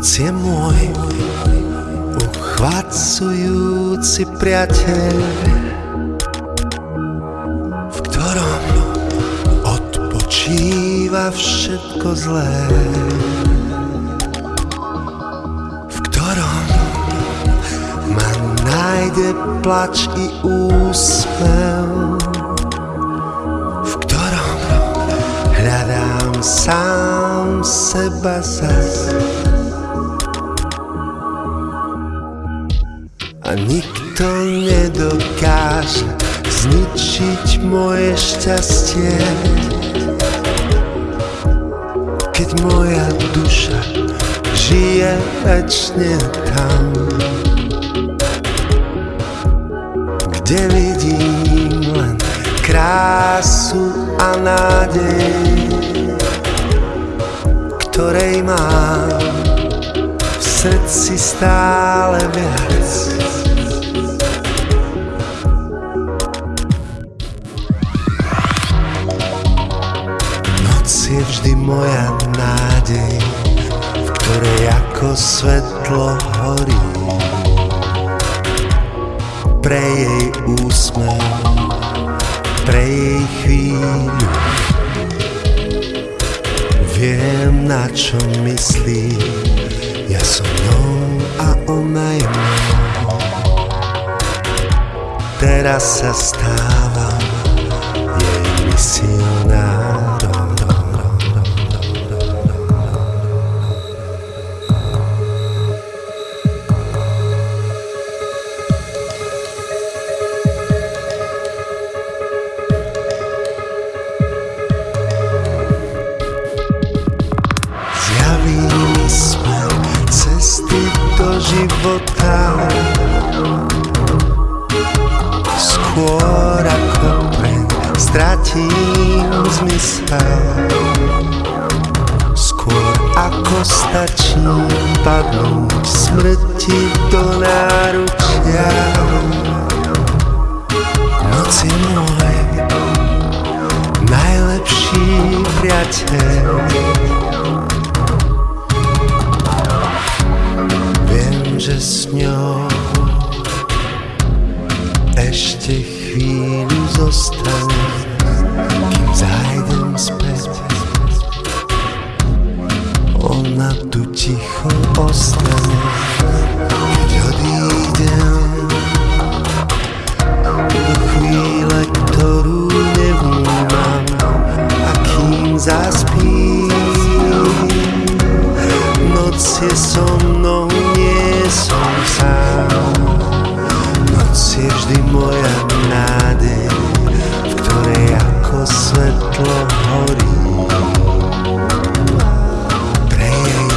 Noc je môj uchvácujúci priateľ, v ktorom odpočíva všetko zlé. V ktorom ma nájde plač i úsmev, v ktorom hľadám sám seba zas. A nikto nedokáže zničiť moje šťastie. Keď moja duša žije večne tam Kde vidím len krásu a nádej Ktorej mám v srdci stále viac je vždy moja nádej, v ktorej ako svetlo horí. Pre jej úsmev, pre jej chvíľu, viem na čo myslí, ja som ňou a ona je mnou. Teraz sa stávam života Skôr ako preň stratím zmysel. Skôr ako stačí padnúť smrti do náručia. Noc je môj najlepší priateľ ešte chvíľu zostane, kým zájdem späť. Ona tu ticho ostane, keď odídem do chvíle, ktorú nevnímam a kým zaspím, noc je so mnou som sám Je vždy moja nádej V ktorej ako svetlo horí. Jej jej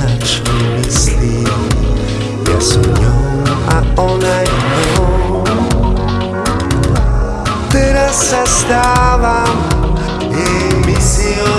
na čo myslí. A ona je Teraz sa stávam misionário